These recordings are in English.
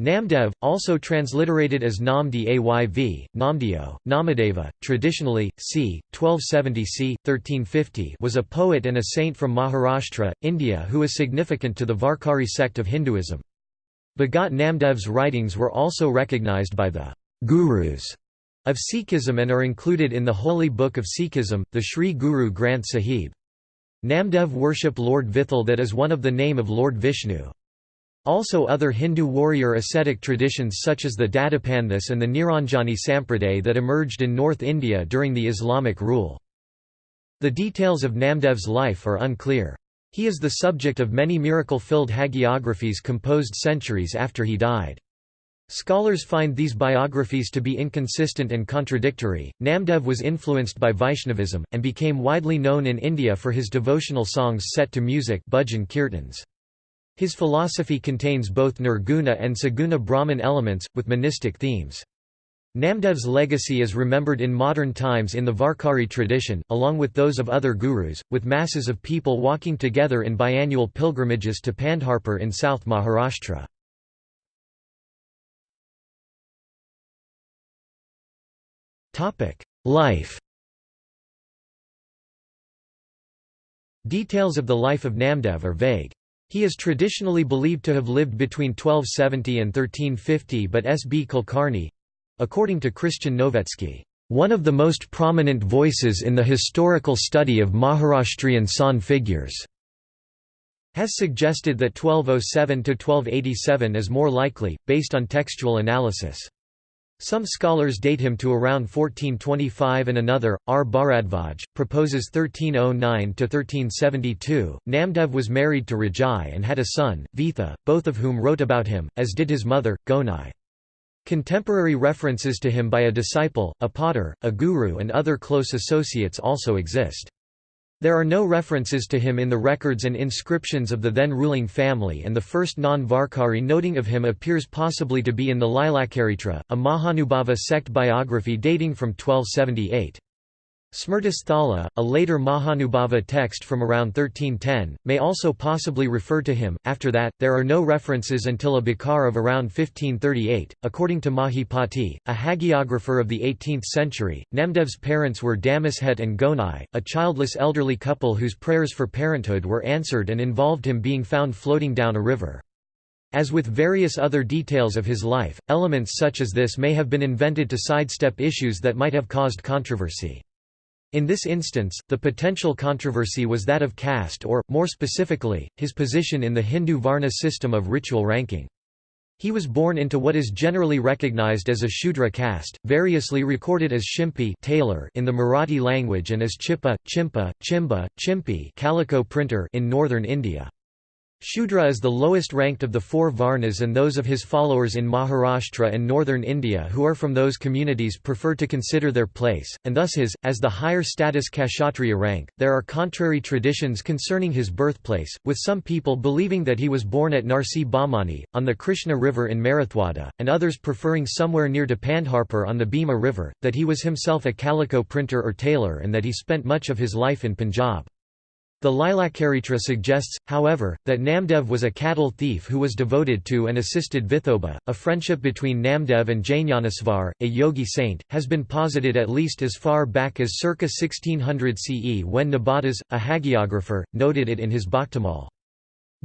Namdev, also transliterated as Namdi Ayv, Namdeo, Namadeva, traditionally, c. 1270 c. 1350 was a poet and a saint from Maharashtra, India who is significant to the Varkari sect of Hinduism. Bhagat Namdev's writings were also recognized by the «gurus» of Sikhism and are included in the holy book of Sikhism, the Sri Guru Granth Sahib. Namdev worship Lord Vithal that is one of the name of Lord Vishnu. Also other Hindu warrior ascetic traditions such as the Dadapanthas and the Niranjani Sampraday that emerged in North India during the Islamic rule. The details of Namdev's life are unclear. He is the subject of many miracle-filled hagiographies composed centuries after he died. Scholars find these biographies to be inconsistent and contradictory. Namdev was influenced by Vaishnavism, and became widely known in India for his devotional songs set to music bhajan kirtans. His philosophy contains both nirguna and saguna Brahman elements, with monistic themes. Namdev's legacy is remembered in modern times in the Varkari tradition, along with those of other gurus, with masses of people walking together in biannual pilgrimages to Pandharpur in South Maharashtra. Life Details of the life of Namdev are vague. He is traditionally believed to have lived between 1270 and 1350 but S. B. Kulkarni—according to Christian Novetzke, "...one of the most prominent voices in the historical study of Maharashtrian San figures." has suggested that 1207–1287 is more likely, based on textual analysis. Some scholars date him to around 1425 and another, R. Bharadvaj, proposes 1309–1372. Namdev was married to Rajai and had a son, Vitha, both of whom wrote about him, as did his mother, Gonai. Contemporary references to him by a disciple, a potter, a guru and other close associates also exist. There are no references to him in the records and inscriptions of the then ruling family and the first non-Varkari noting of him appears possibly to be in the Lilacharitra, a Mahanubhava sect biography dating from 1278. Smrtisthala, a later Mahanubhava text from around 1310, may also possibly refer to him. After that, there are no references until a bakhar of around 1538. According to Mahipati, a hagiographer of the 18th century, Namdev's parents were Damashet and Gonai, a childless elderly couple whose prayers for parenthood were answered and involved him being found floating down a river. As with various other details of his life, elements such as this may have been invented to sidestep issues that might have caused controversy. In this instance, the potential controversy was that of caste or, more specifically, his position in the Hindu Varna system of ritual ranking. He was born into what is generally recognized as a Shudra caste, variously recorded as Shimpi tailor in the Marathi language and as Chippa, Chimpa, Chimba, Chimpi calico printer in northern India. Shudra is the lowest ranked of the four Varnas and those of his followers in Maharashtra and northern India who are from those communities prefer to consider their place, and thus his, as the higher status Kshatriya rank. There are contrary traditions concerning his birthplace, with some people believing that he was born at Narsi Bamani, on the Krishna River in Marathwada, and others preferring somewhere near to Pandharpur on the Bhima River, that he was himself a calico printer or tailor and that he spent much of his life in Punjab. The Lilacharitra suggests, however, that Namdev was a cattle thief who was devoted to and assisted Vithoba. A friendship between Namdev and Jnaneshwar, a yogi saint, has been posited at least as far back as circa 1600 CE when Nabhadas, a hagiographer, noted it in his Bhaktamal.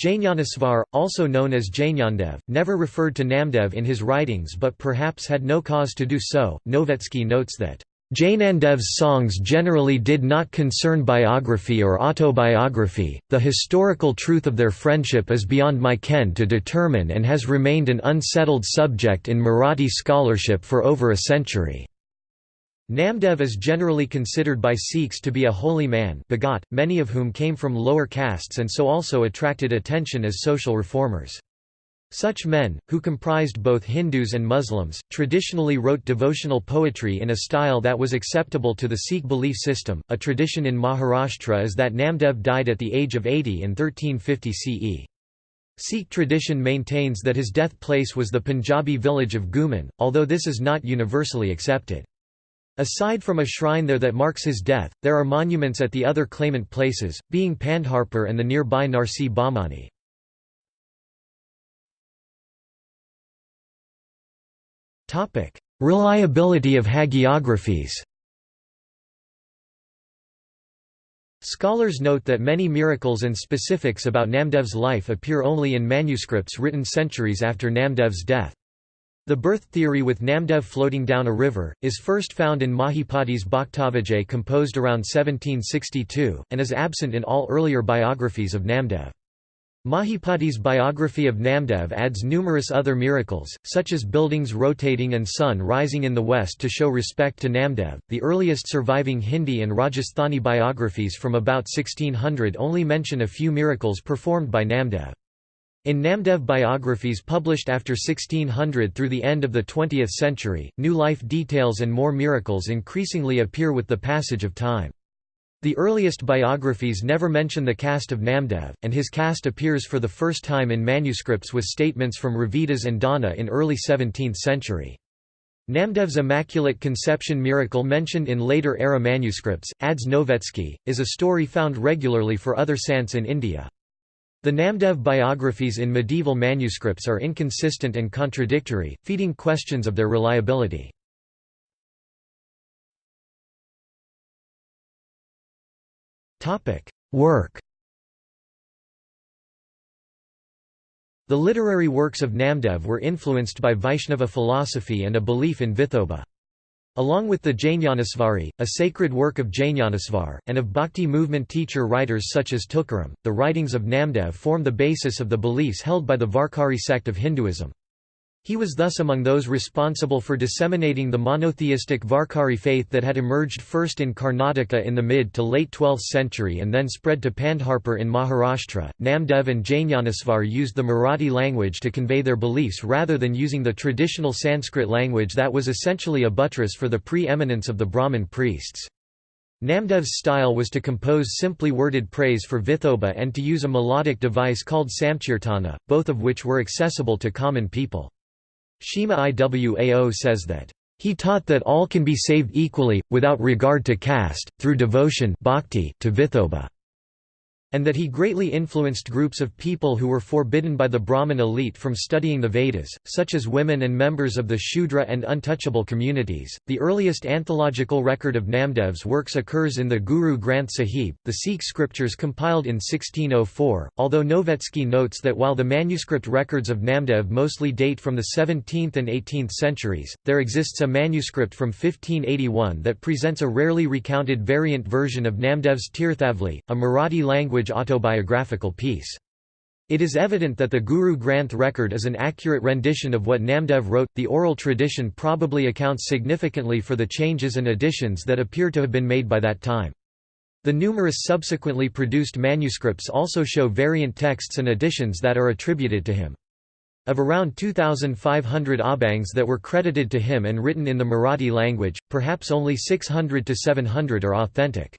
Jnaneshwar, also known as Jnandev, never referred to Namdev in his writings but perhaps had no cause to do so. Novetzke notes that Jnandev's songs generally did not concern biography or autobiography, the historical truth of their friendship is beyond my ken to determine and has remained an unsettled subject in Marathi scholarship for over a century. Namdev is generally considered by Sikhs to be a holy man many of whom came from lower castes and so also attracted attention as social reformers. Such men, who comprised both Hindus and Muslims, traditionally wrote devotional poetry in a style that was acceptable to the Sikh belief system. A tradition in Maharashtra is that Namdev died at the age of 80 in 1350 CE. Sikh tradition maintains that his death place was the Punjabi village of Ghuman, although this is not universally accepted. Aside from a shrine there that marks his death, there are monuments at the other claimant places, being Pandharpur and the nearby Narsi Bamani. Reliability of hagiographies Scholars note that many miracles and specifics about Namdev's life appear only in manuscripts written centuries after Namdev's death. The birth theory with Namdev floating down a river, is first found in Mahipati's Bhaktavijay composed around 1762, and is absent in all earlier biographies of Namdev. Mahipati's biography of Namdev adds numerous other miracles, such as buildings rotating and sun rising in the west to show respect to Namdev. The earliest surviving Hindi and Rajasthani biographies from about 1600 only mention a few miracles performed by Namdev. In Namdev biographies published after 1600 through the end of the 20th century, new life details and more miracles increasingly appear with the passage of time. The earliest biographies never mention the caste of Namdev, and his caste appears for the first time in manuscripts with statements from Ravidas and Dhanna in early 17th century. Namdev's Immaculate Conception miracle mentioned in later era manuscripts, adds Novetzke, is a story found regularly for other saints in India. The Namdev biographies in medieval manuscripts are inconsistent and contradictory, feeding questions of their reliability. Work The literary works of Namdev were influenced by Vaishnava philosophy and a belief in Vithoba. Along with the Jnanasvari, a sacred work of Jnanasvar, and of bhakti movement teacher-writers such as Tukaram, the writings of Namdev form the basis of the beliefs held by the Varkari sect of Hinduism. He was thus among those responsible for disseminating the monotheistic Varkari faith that had emerged first in Karnataka in the mid to late 12th century and then spread to Pandharpur in Maharashtra. Namdev and Jnanasvar used the Marathi language to convey their beliefs rather than using the traditional Sanskrit language that was essentially a buttress for the pre-eminence of the Brahmin priests. Namdev's style was to compose simply worded praise for Vithoba and to use a melodic device called samkirtana, both of which were accessible to common people. Shima Iwao says that, "...he taught that all can be saved equally, without regard to caste, through devotion bhakti to Vithoba." And that he greatly influenced groups of people who were forbidden by the Brahmin elite from studying the Vedas, such as women and members of the Shudra and untouchable communities. The earliest anthological record of Namdev's works occurs in the Guru Granth Sahib, the Sikh scriptures compiled in 1604, although Novetzke notes that while the manuscript records of Namdev mostly date from the 17th and 18th centuries, there exists a manuscript from 1581 that presents a rarely recounted variant version of Namdev's Tirthavali, a Marathi language language autobiographical piece. It is evident that the Guru Granth record is an accurate rendition of what Namdev wrote. The oral tradition probably accounts significantly for the changes and additions that appear to have been made by that time. The numerous subsequently produced manuscripts also show variant texts and additions that are attributed to him. Of around 2,500 abhangs that were credited to him and written in the Marathi language, perhaps only 600 to 700 are authentic.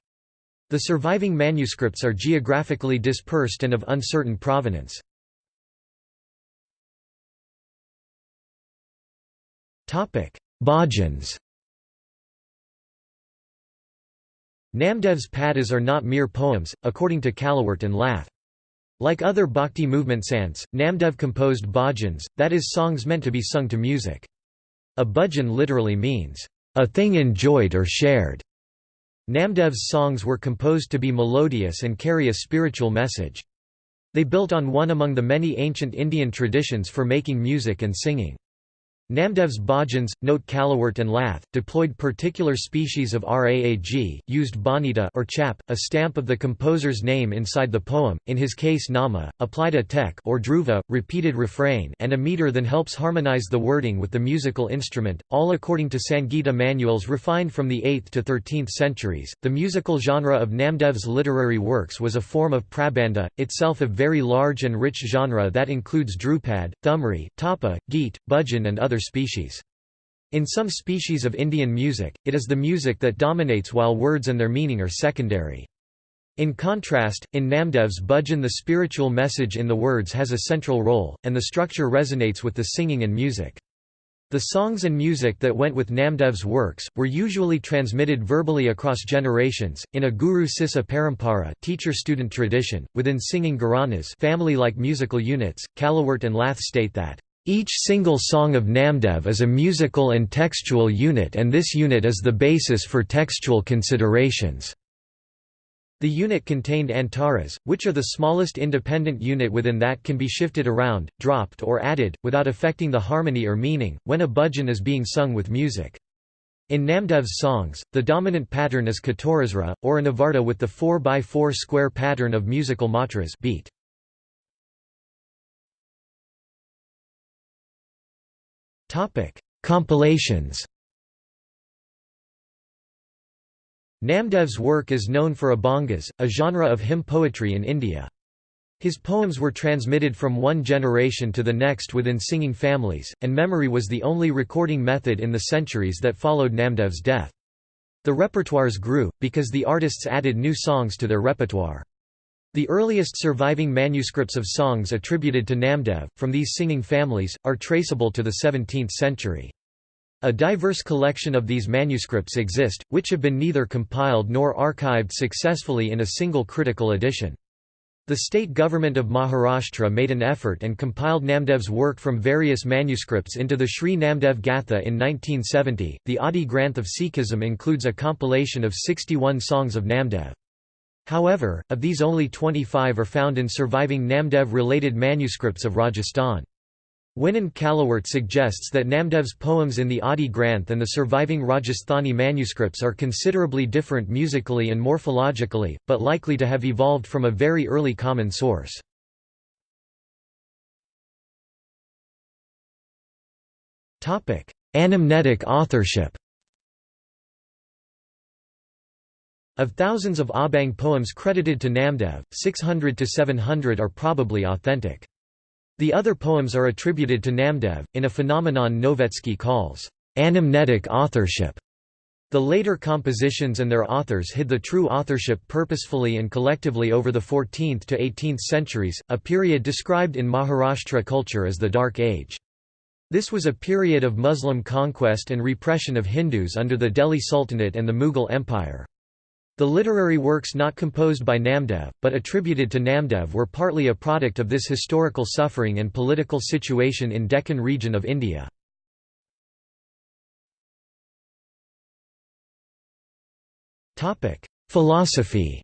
The surviving manuscripts are geographically dispersed and of uncertain provenance. Bhajans Namdev's padas are not mere poems, according to Callewaert and Lath. Like other bhakti movement sants, Namdev composed bhajans, that is songs meant to be sung to music. A bhajan literally means, a thing enjoyed or shared. Namdev's songs were composed to be melodious and carry a spiritual message. They built on one among the many ancient Indian traditions for making music and singing. Namdev's bhajans, note Callewaert and Lath, deployed particular species of raag, used bhanita or chap, a stamp of the composer's name inside the poem, in his case nama, applied a tek or dhruva, repeated refrain and a meter then helps harmonize the wording with the musical instrument, all according to Sangita manuals refined from the 8th to 13th centuries. The musical genre of Namdev's literary works was a form of prabandha, itself a very large and rich genre that includes dhrupad, thumri, tapa, geet, bhajan and other species. In some species of Indian music, it is the music that dominates while words and their meaning are secondary. In contrast, in Namdev's bhajan the spiritual message in the words has a central role, and the structure resonates with the singing and music. The songs and music that went with Namdev's works, were usually transmitted verbally across generations, in a guru shishya parampara teacher-student tradition, within singing gharanas family-like musical units. Callewaert and Lath state that Each single song of Namdev is a musical and textual unit and this unit is the basis for textual considerations. The unit contained antaras, which are the smallest independent unit within that can be shifted around, dropped or added, without affecting the harmony or meaning, when a bhajan is being sung with music. In Namdev's songs, the dominant pattern is Katorasra, or a Navarta with the 4x4 square pattern of musical matras beat. Topic: Compilations. Namdev's work is known for abhangas, a genre of hymn poetry in India. His poems were transmitted from one generation to the next within singing families, and memory was the only recording method in the centuries that followed Namdev's death. The repertoires grew, because the artists added new songs to their repertoire. The earliest surviving manuscripts of songs attributed to Namdev, from these singing families, are traceable to the 17th century. A diverse collection of these manuscripts exist, which have been neither compiled nor archived successfully in a single critical edition. The state government of Maharashtra made an effort and compiled Namdev's work from various manuscripts into the Sri Namdev Gatha in 1970. The Adi Granth of Sikhism includes a compilation of 61 songs of Namdev. However, of these only 25 are found in surviving Namdev-related manuscripts of Rajasthan. Winand Callewaert suggests that Namdev's poems in the Adi Granth and the surviving Rajasthani manuscripts are considerably different musically and morphologically, but likely to have evolved from a very early common source. Anamnetic authorship Of thousands of Abhang poems credited to Namdev, 600 to 700 are probably authentic. The other poems are attributed to Namdev, in a phenomenon Novetzke calls anamnetic authorship. The later compositions and their authors hid the true authorship purposefully and collectively over the 14th to 18th centuries, a period described in Maharashtra culture as the Dark Age. This was a period of Muslim conquest and repression of Hindus under the Delhi Sultanate and the Mughal Empire. The literary works not composed by Namdev, but attributed to Namdev were partly a product of this historical suffering and political situation in Deccan region of India. Philosophy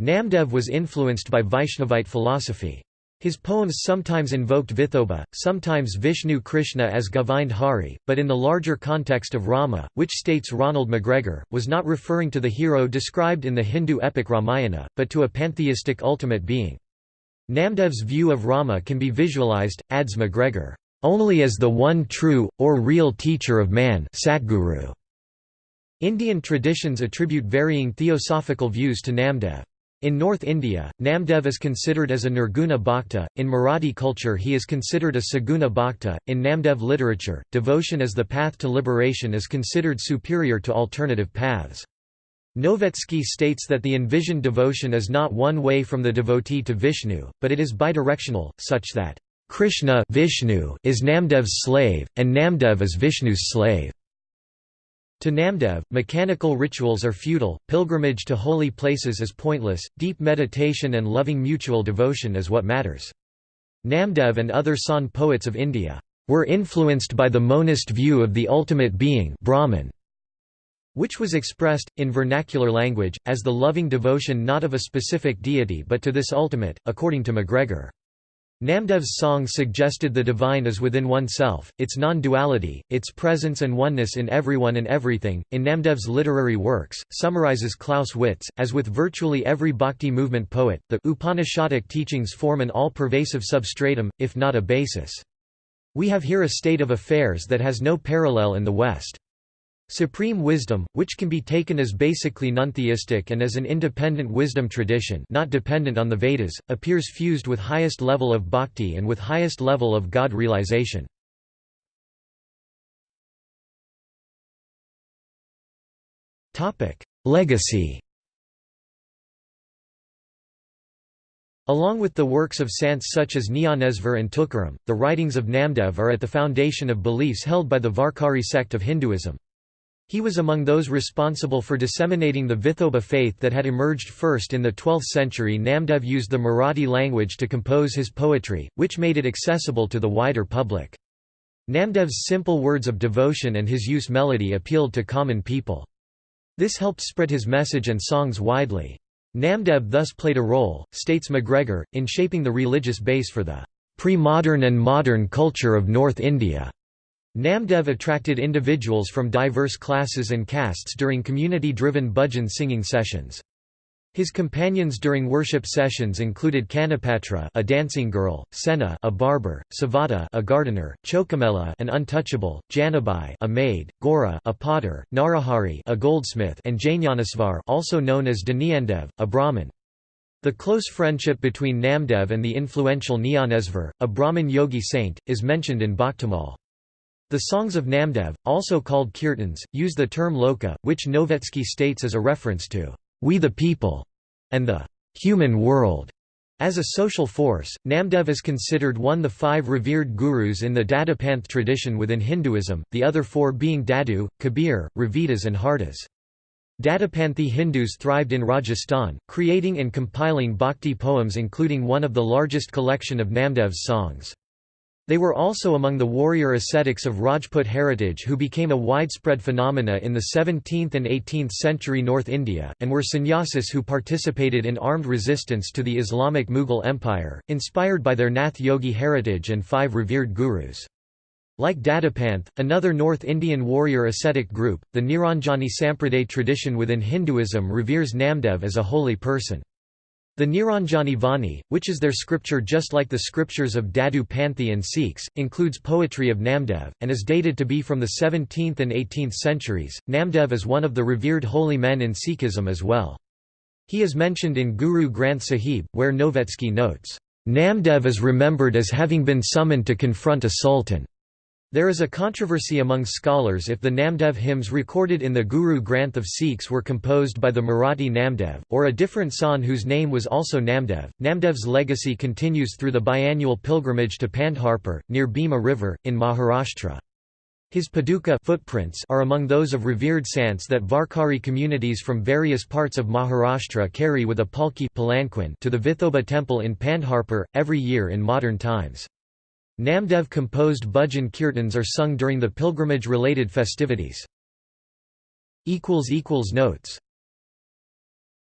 Namdev was influenced by Vaishnavite philosophy. His poems sometimes invoked Vithoba, sometimes Vishnu Krishna as Govind Hari, but in the larger context of Rama, which states Ronald McGregor, was not referring to the hero described in the Hindu epic Ramayana, but to a pantheistic ultimate being. Namdev's view of Rama can be visualized, adds McGregor, only as the one true, or real teacher of man Satguru. Indian traditions attribute varying theosophical views to Namdev. In North India, Namdev is considered as a Nirguna Bhakta, in Marathi culture he is considered a Saguna Bhakta, in Namdev literature, devotion as the path to liberation is considered superior to alternative paths. Novetzke states that the envisioned devotion is not one way from the devotee to Vishnu, but it is bidirectional, such that Krishna Vishnu is Namdev's slave, and Namdev is Vishnu's slave. To Namdev, mechanical rituals are futile, pilgrimage to holy places is pointless, deep meditation and loving mutual devotion is what matters. Namdev and other Sant poets of India were influenced by the monist view of the ultimate being Brahman, which was expressed, in vernacular language, as the loving devotion not of a specific deity but to this ultimate, according to McGregor. Namdev's song suggested the divine is within oneself, its non-duality, its presence and oneness in everyone and everything. In Namdev's literary works, summarizes Klaus Witz, as with virtually every bhakti movement poet, the Upanishadic teachings form an all-pervasive substratum, if not a basis. We have here a state of affairs that has no parallel in the West. Supreme wisdom, which can be taken as basically non-theistic and as an independent wisdom tradition not dependent on the Vedas, appears fused with highest level of bhakti and with highest level of God realization. Legacy Along with the works of saints such as Gnanesvar and Tukaram, the writings of Namdev are at the foundation of beliefs held by the Varkari sect of Hinduism. He was among those responsible for disseminating the Vithoba faith that had emerged first in the 12th century. Namdev used the Marathi language to compose his poetry, which made it accessible to the wider public. Namdev's simple words of devotion and his use melody appealed to common people. This helped spread his message and songs widely. Namdev thus played a role, states McGregor, in shaping the religious base for the pre-modern and modern culture of North India. Namdev attracted individuals from diverse classes and castes during community-driven bhajan singing sessions. His companions during worship sessions included Kanhopatra, a dancing girl, Sena, a barber, Savata, a gardener, Chokamela, an untouchable, Janabai, a maid, Gora, a potter, Narahari, a goldsmith, and Jnanasvar, also known as Daniyandev, a Brahmin. The close friendship between Namdev and the influential Gnanesvar, a Brahmin yogi saint, is mentioned in Bhaktamal. The songs of Namdev, also called kirtans, use the term loka, which Novetzke states as a reference to we the people, and the human world. As a social force, Namdev is considered one of the five revered gurus in the Dadapanth tradition within Hinduism, the other four being Dadu, Kabir, Ravidas and Hardas. Dadapanthi Hindus thrived in Rajasthan, creating and compiling bhakti poems including one of the largest collection of Namdev's songs. They were also among the warrior ascetics of Rajput heritage who became a widespread phenomena in the 17th and 18th century North India, and were sannyasis who participated in armed resistance to the Islamic Mughal Empire, inspired by their Nath Yogi heritage and five revered gurus. Like Dadapanth, another North Indian warrior ascetic group, the Niranjani Sampraday tradition within Hinduism reveres Namdev as a holy person. The Niranjani Vani, which is their scripture just like the scriptures of Dadu Panthi and Sikhs, includes poetry of Namdev, and is dated to be from the 17th and 18th centuries. Namdev is one of the revered holy men in Sikhism as well. He is mentioned in Guru Granth Sahib, where Novetzke notes, Namdev is remembered as having been summoned to confront a sultan. There is a controversy among scholars if the Namdev hymns recorded in the Guru Granth of Sikhs were composed by the Marathi Namdev, or a different Sant whose name was also Namdev. Namdev's legacy continues through the biannual pilgrimage to Pandharpur, near Bhima River, in Maharashtra. His paduka footprints are among those of revered saints that Varkari communities from various parts of Maharashtra carry with a palki palanquin to the Vithoba temple in Pandharpur, every year in modern times. Namdev composed bhajan kirtans are sung during the pilgrimage-related festivities. Notes